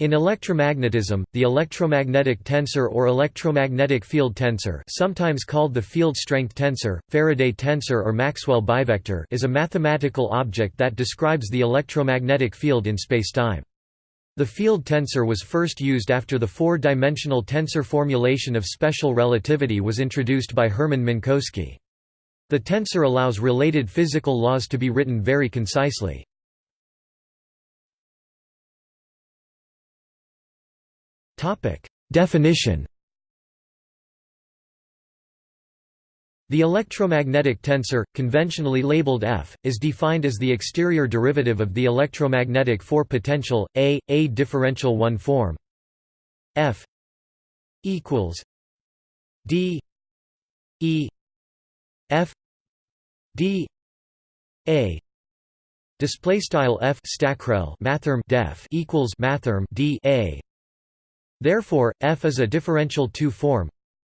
In electromagnetism, the electromagnetic tensor or electromagnetic field tensor sometimes called the field strength tensor, Faraday tensor or Maxwell bivector is a mathematical object that describes the electromagnetic field in spacetime. The field tensor was first used after the four-dimensional tensor formulation of special relativity was introduced by Hermann Minkowski. The tensor allows related physical laws to be written very concisely. Definition. The electromagnetic tensor, conventionally labeled F, is defined as the exterior derivative of the electromagnetic four-potential, A, A differential one form. F equals D E F D A. Display style F stackrel mathrm def equals mathrm D A Therefore, F is a differential 2 form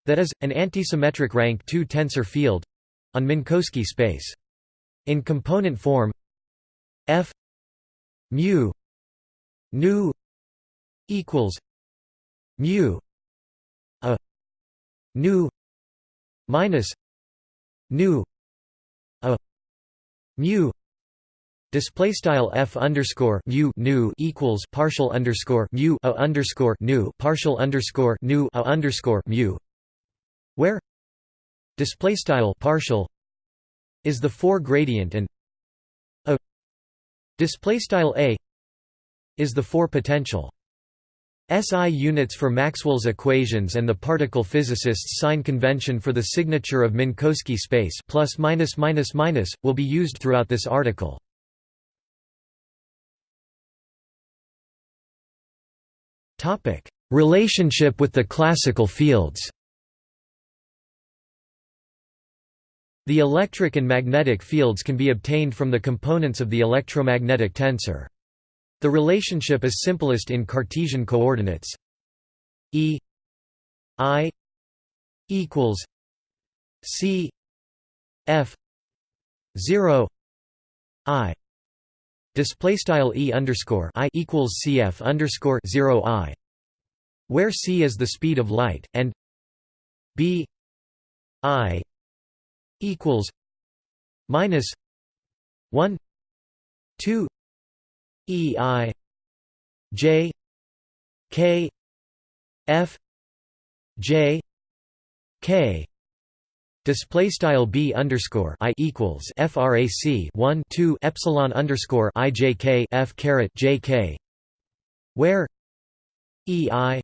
that is, an antisymmetric rank 2 tensor field on Minkowski space. In component form F mu nu equals mu a nu minus nu a mu Display style f underscore mu nu equals partial underscore mu a underscore nu partial underscore nu a underscore mu, where display style partial is the four gradient and a display style a is the four potential. SI units for Maxwell's equations and the particle physicists' sign convention for the signature of Minkowski space plus minus minus minus will be used throughout this article. Topic: Relationship with the classical fields. The electric and magnetic fields can be obtained from the components of the electromagnetic tensor. The relationship is simplest in Cartesian coordinates. E I equals C F zero I Display style e underscore i equals cf underscore zero i, where c is the speed of light, and b i equals minus one two e i j k f j k Display style b underscore i equals frac 1 2 epsilon underscore i j k f caret j k, where e i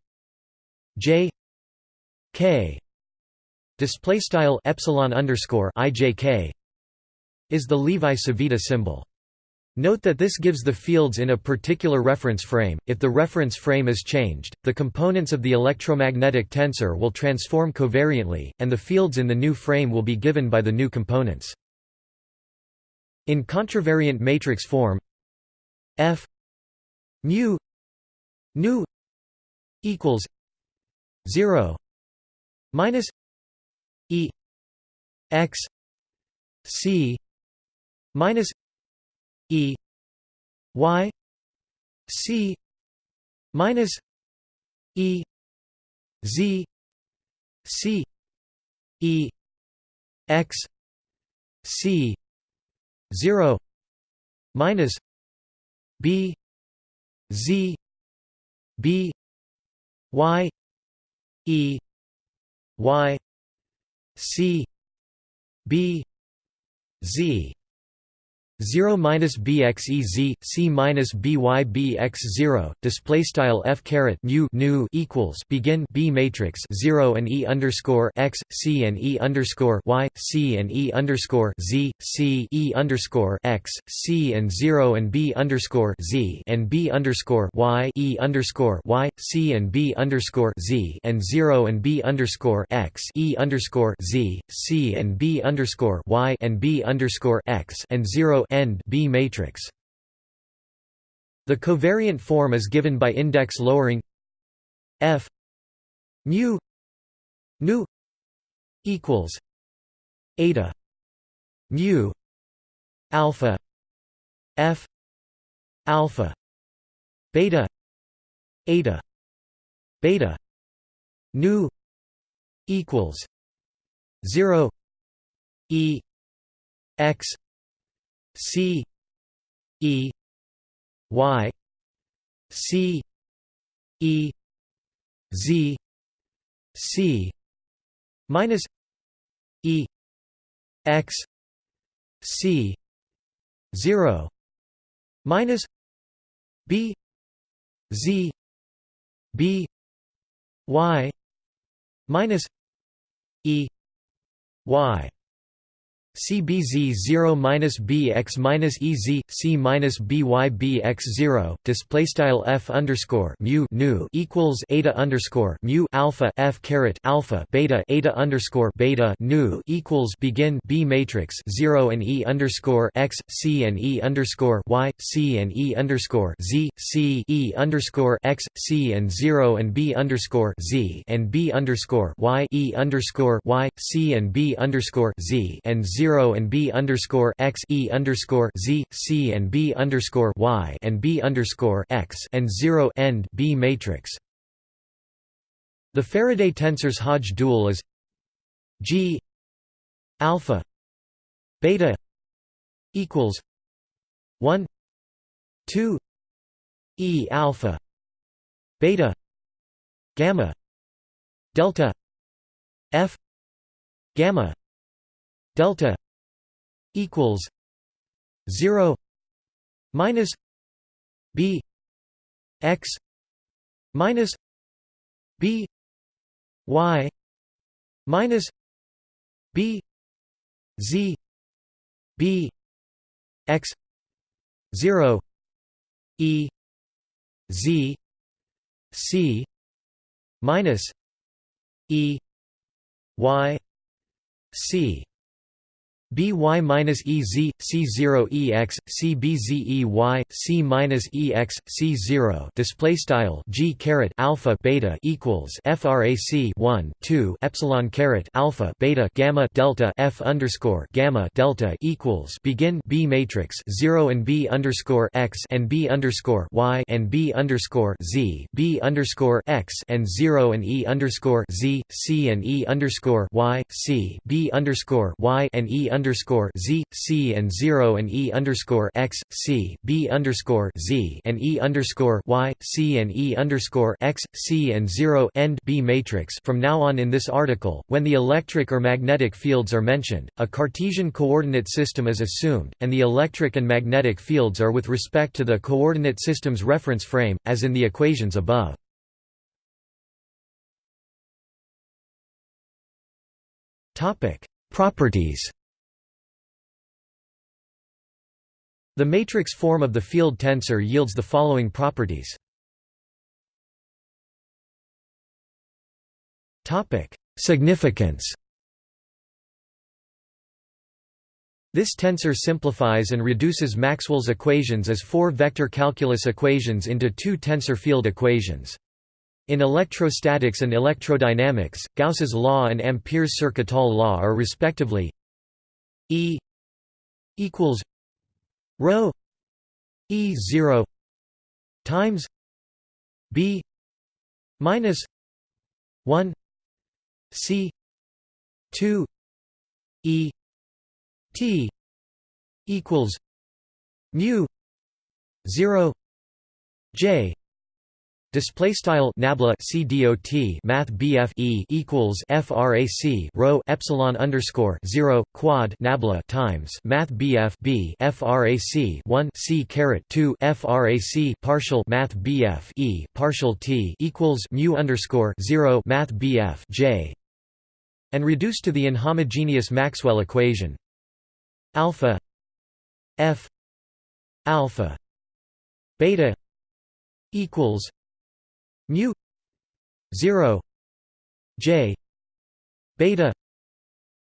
j k display style epsilon underscore i j k is the Levi-Civita symbol. Note that this gives the fields in a particular reference frame. If the reference frame is changed, the components of the electromagnetic tensor will transform covariantly, and the fields in the new frame will be given by the new components. In contravariant matrix form, F mu nu equals 0 minus e x c minus E Y C minus E Z C E X C zero minus B Z B Y E Y C B Z 0 minus bxez c minus bybx 0 display style f caret mu nu equals begin b matrix 0 and e underscore x c and e underscore y c and e underscore z c e underscore x c and 0 and b underscore z and b underscore y e underscore y c and b underscore z and 0 and b underscore x e underscore z c and b underscore y and b underscore x and 0 end B matrix. The covariant form is given by index lowering f mu nu equals eta mu alpha f alpha beta eta beta nu equals 0 e x c e y c e z c minus e x c 0 minus b z b y minus e y CBZ 0 minus BX minus EZ C minus BY BX 0 display style F underscore mu nu equals eta underscore mu alpha F caret alpha beta eta underscore beta nu equals begin B matrix 0 and E underscore X C and E underscore Y C and E underscore Z C E underscore X C and 0 and B underscore Z and B underscore Y E underscore Y C and B underscore Z and 0 zero and b underscore x e underscore z c and b underscore y and b underscore x and zero end b matrix. The Faraday tensor's Hodge dual is G alpha beta equals one two E alpha beta gamma delta F gamma delta equals 0 minus b x minus b y minus b z b x 0 e z c minus e y c by minus ez c0 ex c c minus ex c0 display style g caret alpha beta equals frac 1 2 epsilon caret alpha beta gamma delta f underscore gamma delta equals begin b matrix 0 and b underscore x and b underscore y and b underscore z b underscore x and 0 and e underscore z c and e underscore y c b underscore y and e underscore z c and zero and e underscore x c b underscore z and e underscore y c and e underscore x c and zero end b matrix. From now on in this article, when the electric or magnetic fields are mentioned, a Cartesian coordinate system is assumed, and the electric and magnetic fields are with respect to the coordinate system's reference frame, as in the equations above. Topic: Properties. The matrix form of the field tensor yields the following properties. Significance This tensor simplifies and reduces Maxwell's equations as four vector calculus equations into two tensor field equations. In electrostatics and electrodynamics, Gauss's law and Ampere's Circuital law are respectively E equals rho e 0 times b minus 1 c 2 e t equals mu 0 j Display style nabla CDOT Math BF E equals FRAC rho epsilon underscore zero quad nabla times Math BF B FRAC one C caret two FRAC partial Math BF E partial T equals mu underscore zero Math BF J and reduced to the inhomogeneous Maxwell equation. Alpha F alpha beta equals mu 0 j beta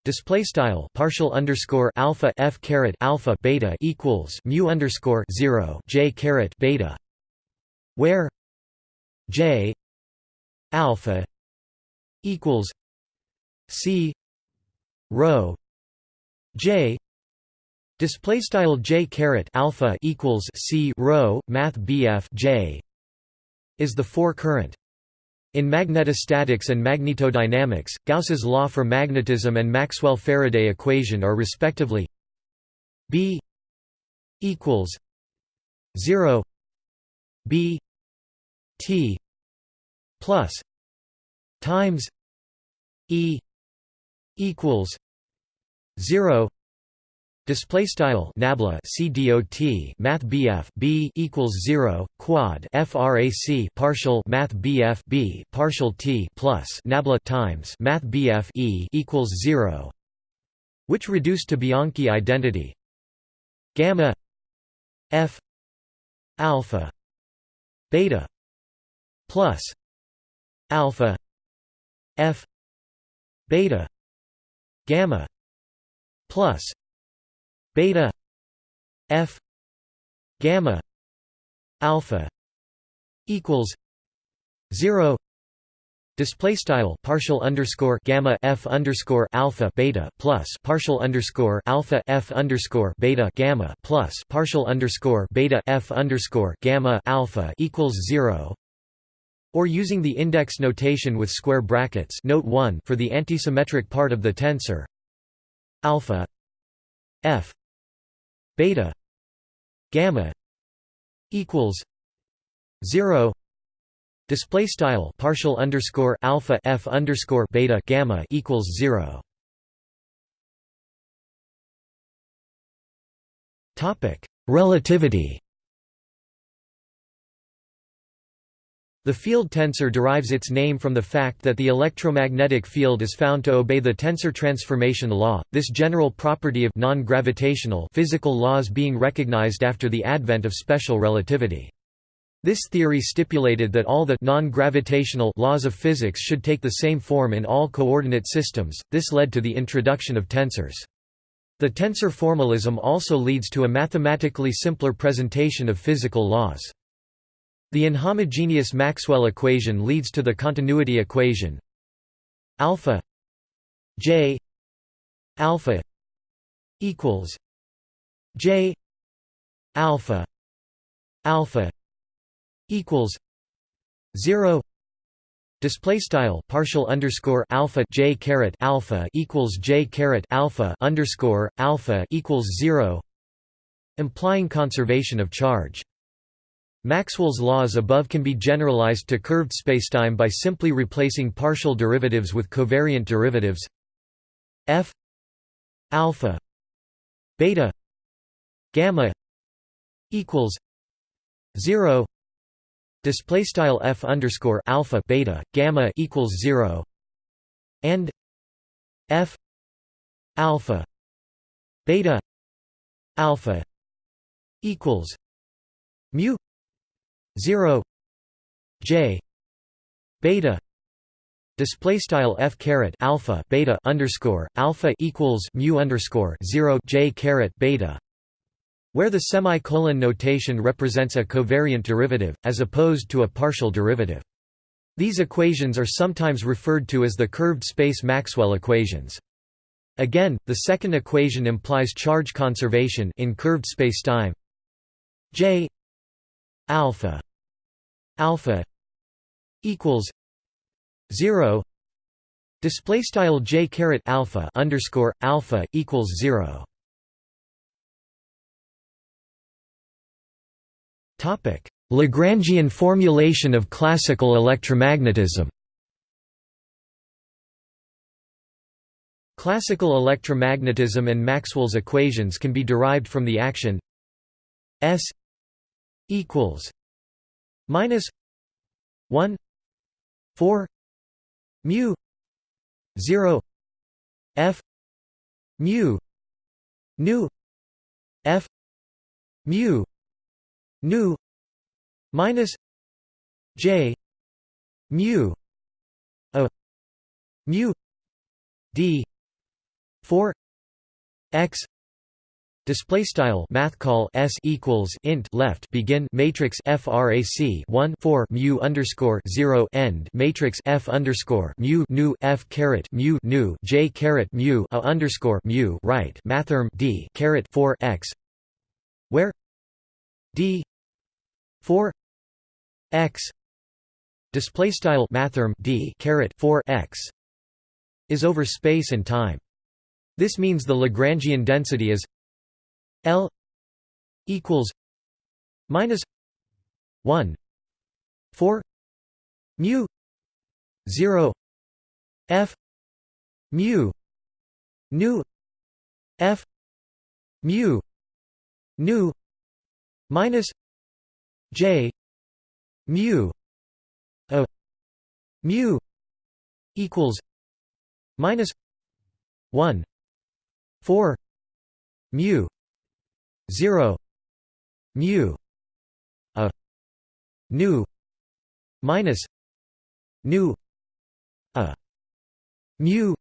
display style partial underscore alpha f caret alpha beta equals mu underscore 0 j caret beta where j alpha equals c rho j display style j caret alpha equals c rho math bf j is the 4 current. In magnetostatics and magnetodynamics, Gauss's law for magnetism and Maxwell-Faraday equation are respectively B equals 0 B T plus times E equals 0 Display style nabla CDOT Math BF B equals zero quad FRAC partial Math BF B partial T plus nabla times Math BF E equals zero, which reduced to Bianchi identity? Gamma F alpha beta plus alpha F beta gamma plus beta f gamma alpha equals 0 display style partial underscore gamma f underscore alpha beta plus partial underscore alpha f underscore beta gamma plus partial underscore beta f underscore gamma alpha equals 0 or using the index notation with square brackets note 1 for the antisymmetric part of the tensor alpha f beta. Gamma. Equals 0 display style partial underscore alpha f underscore beta gamma equals 0 topic. Relativity The field tensor derives its name from the fact that the electromagnetic field is found to obey the tensor transformation law, this general property of non-gravitational physical laws being recognized after the advent of special relativity. This theory stipulated that all the non-gravitational laws of physics should take the same form in all coordinate systems. This led to the introduction of tensors. The tensor formalism also leads to a mathematically simpler presentation of physical laws. The inhomogeneous Maxwell equation leads to the continuity equation alpha j alpha equals j alpha alpha equals 0 Display style partial underscore alpha j caret alpha equals j caret alpha underscore alpha equals zero, implying conservation of charge. Maxwell's laws above can be generalized to curved spacetime by simply replacing partial derivatives with covariant derivatives. F alpha beta gamma equals 0 display style f underscore alpha beta gamma equals 0 and f alpha beta alpha equals mu 0 j beta display style f caret alpha beta underscore alpha equals mu underscore 0 j caret beta where the semicolon notation represents a covariant derivative as opposed to a partial derivative. These equations are sometimes referred to as the curved space Maxwell equations. Again the second equation implies charge conservation in curved spacetime. J alpha alpha equals 0 display style j caret alpha underscore alpha equals 0 topic lagrangian formulation of classical electromagnetism. Classical electromagnetism and Maxwell's equations can be derived from the action S equals minus 1 4 mu 0 f mu nu f mu nu minus j mu a mu d 4 x Display style math call s equals int left begin matrix frac 1 4 mu underscore 0 end matrix f underscore mu nu f caret mu nu j caret mu a underscore mu right mathrm d caret 4 x where d 4 x display style mathrm d caret 4 x is over space and time. This means the Lagrangian density is L equals minus 1 4 mu 0 f mu nu f mu nu minus j mu a mu equals minus 1 4 mu 0 mu a nu minus nu a mu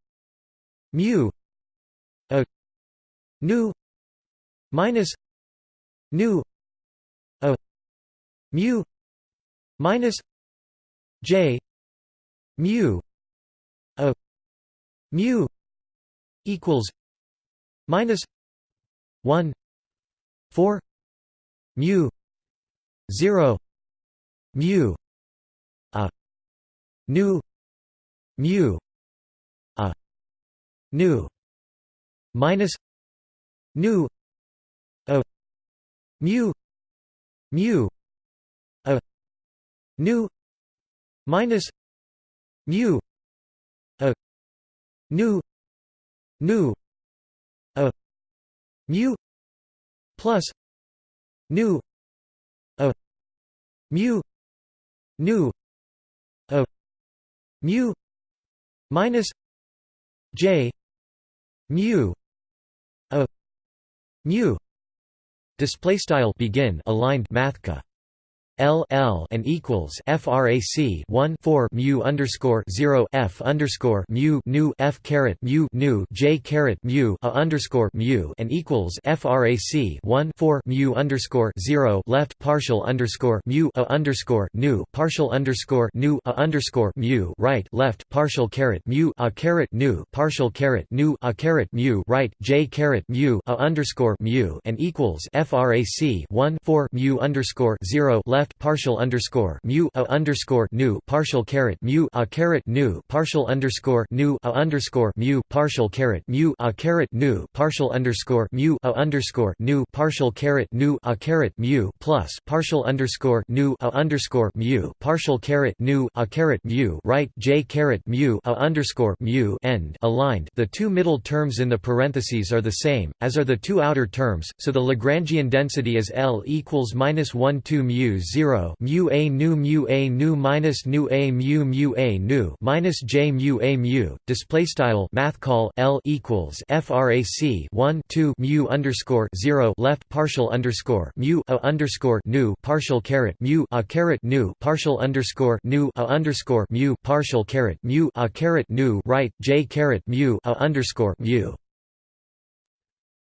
mu a nu minus nu a mu minus j mu a mu equals minus 1 4 mu 0 mu a nu mu a nu minus nu a mu mu a nu minus mu a nu nu a mu plus nu a mu nu a mu minus j mu a mu. Display style begin aligned mathca L L and equals frac 1 4 mu underscore 0 F underscore mu nu F caret mu nu J caret mu a underscore mu and equals frac 1 4 mu underscore 0 left partial underscore mu a underscore nu partial underscore nu a underscore mu right left partial caret mu a caret nu partial caret nu a caret mu right J caret mu a underscore mu and equals frac 1 4 mu underscore 0 left left partial underscore mu a underscore nu. Partial caret mu a caret nu. Partial underscore nu a underscore mu. Partial caret mu a caret nu. Partial underscore mu a underscore nu. Partial caret nu a caret mu plus. Partial underscore nu a underscore mu. Partial caret nu a caret mu. Right. J caret mu a underscore mu. End. Aligned. The two middle terms in the parentheses are the same as are the two outer terms, so the Lagrangian density is L equals minus one two mu zero mu a nu mu a nu minus nu a mu mu a nu minus j mu a mu. Display style math call L equals frac 1 2 mu underscore 0 left partial underscore mu a underscore nu partial caret mu a caret nu partial underscore nu a underscore mu partial caret mu a caret nu right j caret mu a underscore mu.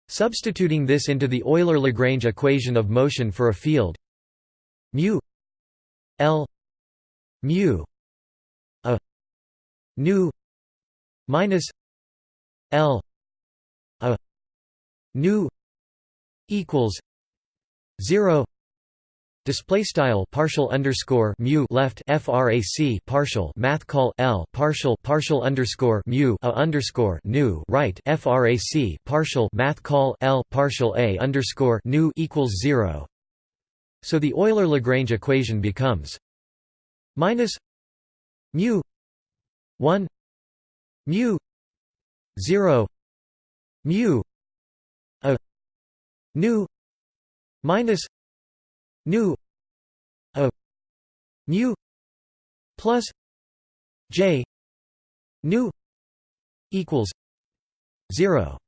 Substituting this into the Euler-Lagrange equation of motion for a field mu L mu a nu minus L a nu equals zero Display style partial underscore mu left frac partial math call l partial partial underscore mu a underscore nu right frac partial math call l partial a underscore nu equals zero. So the Euler-Lagrange equation becomes minus mu 1 mu 0 mu a nu minus nu a mu plus j nu equals 0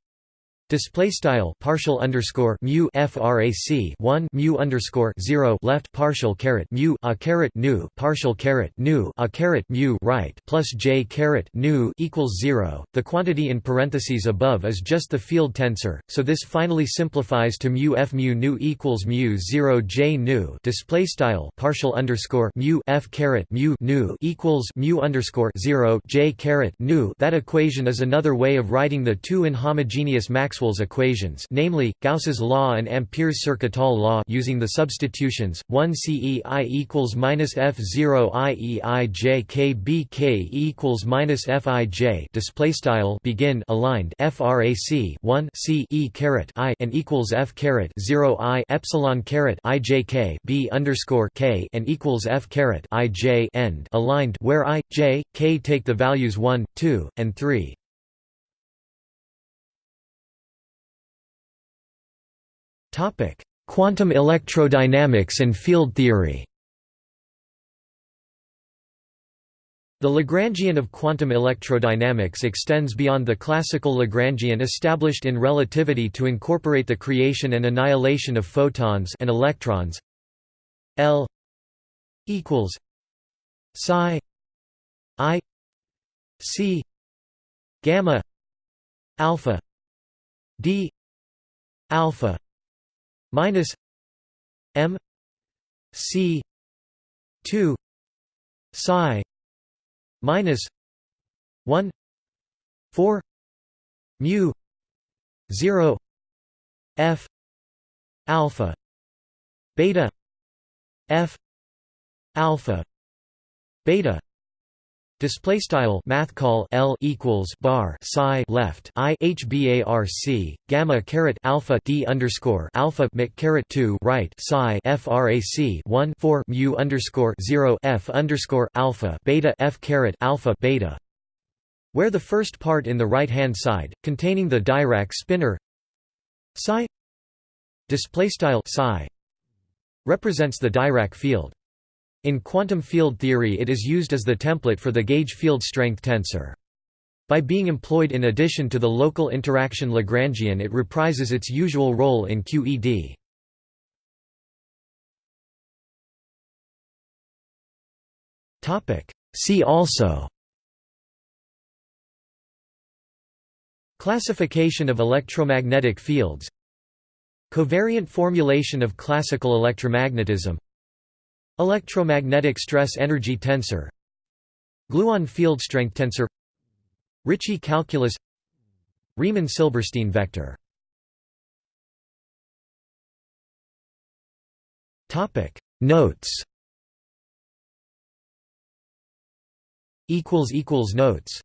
Display style partial underscore mu frac 1 mu underscore 0 left partial caret mu a caret nu partial caret nu a caret mu right plus j caret nu equals 0. The quantity in parentheses above is just the field tensor, so this finally simplifies to mu f mu nu equals mu 0 j nu. Display style partial underscore mu f caret mu nu equals mu underscore 0 j caret nu. That equation is another way of writing the two inhomogeneous Maxwell Maxwell's equations namely, Gauss's law and Ampere's Circuital law using the substitutions, 1 CEI equals minus F0 IEI KBK equals minus FIJ displaystyle begin aligned frac 1 C E caret I and equals F caret 0 I epsilon caret IJK B underscore K and equals F caret IJ end aligned where I, J, K take the values 1, 2, and 3. Quantum electrodynamics and field theory. The Lagrangian of quantum electrodynamics extends beyond the classical Lagrangian established in relativity to incorporate the creation and annihilation of photons and electrons. L equals psi i c gamma alpha d alpha minus m c 2 psi minus 1 4 mu 0 f alpha beta f alpha beta Display style math call L equals bar psi left I H bar C gamma caret alpha D underscore alpha mic caret two right psi frac one four mu underscore zero F underscore alpha beta F caret alpha beta. Where the first part in the right hand side containing the Dirac spinor psi display style psi represents the Dirac field in quantum field theory it is used as the template for the gauge field strength tensor. By being employed in addition to the local interaction Lagrangian it reprises its usual role in QED. See also Classification of electromagnetic fields Covariant formulation of classical electromagnetism Electromagnetic stress energy tensor. Gluon field strength tensor. Ricci calculus. Riemann-Silberstein vector. Topic. Notes. Equals equals Notes